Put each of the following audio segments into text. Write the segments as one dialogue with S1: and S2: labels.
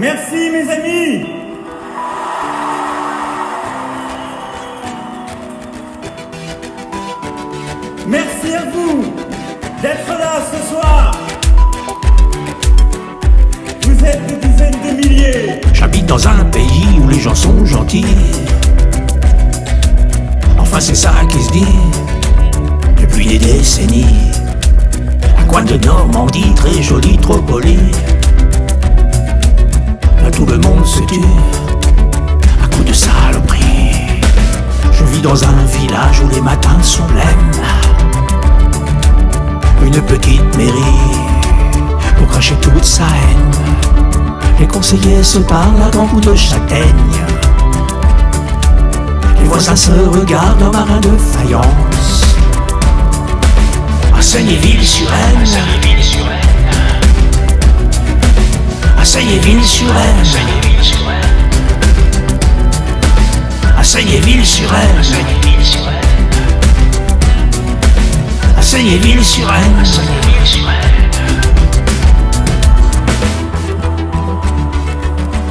S1: Merci mes amis Merci à vous d'être là ce soir Vous êtes des dizaines de milliers
S2: J'habite dans un pays où les gens sont gentils. Enfin, c'est ça qui se dit depuis des décennies. À quoi de Normandie, très jolie, trop polie. Tout le monde se tue à coup de saloperie. Je vis dans un village où les matins sont blêmes. Une petite mairie pour cracher toute sa haine. Les conseillers se parlent à grands coups de châtaigne. Les voisins se regardent en marin de faïence. À Seignéville-sur-Aisne, Seignéville-sur-Aisne, à Seignéville-sur-Aisne, à Seignéville-sur-Aisne.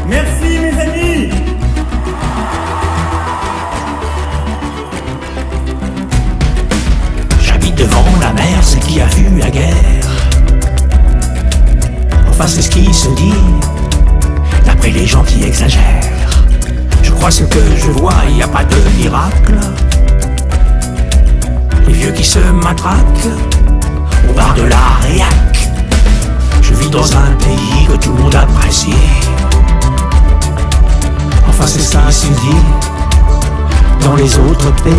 S1: Merci mes amis
S2: J'habite devant la mer, c'est qui a vu la guerre. Enfin, c'est ce qui se dit, les gens qui exagèrent. Je crois ce que je vois, il n'y a pas de miracle. Les vieux qui se matraquent au bar de la réac. Je vis dans un pays que tout le monde apprécie. Enfin, c'est ça se dit dans les autres pays.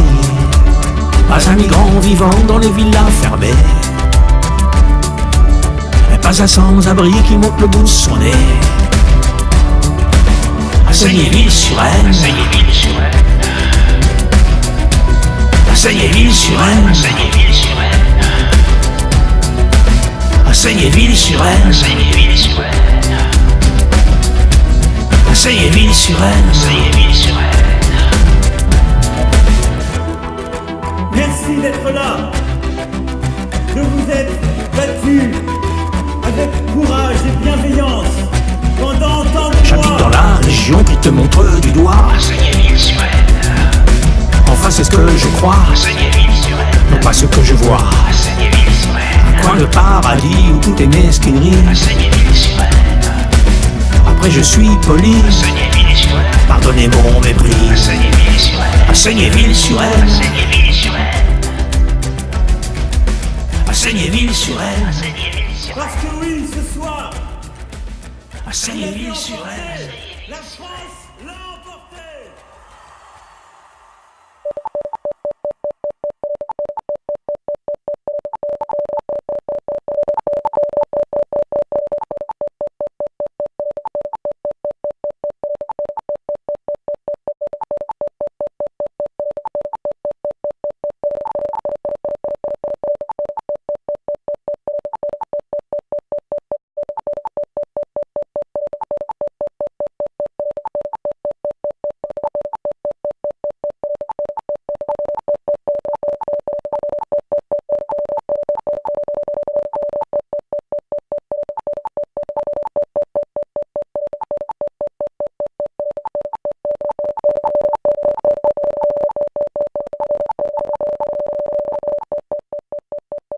S2: Pas un migrant vivant dans les villas fermées. Pas un sans-abri qui monte le bout de son nez. À Seignéville-sur-Aisne. À Seignéville-sur-Aisne. À Seignéville-sur-Aisne. À Seignéville-sur-Aisne.
S1: Merci d'être là De vous être battu avec courage et bienveillance
S2: qui te montre du doigt. Enfin, c'est ce que je crois, non pas ce que je vois. Un coin de paradis où tout est mesquinerie. Après, je suis poli, pardonnez mon mépris. À Seignéville-sur-Aisne, à Seignéville-sur-Aisne,
S1: Parce que oui, ce soir,
S2: à Seignéville-sur-Aisne.
S1: La emporté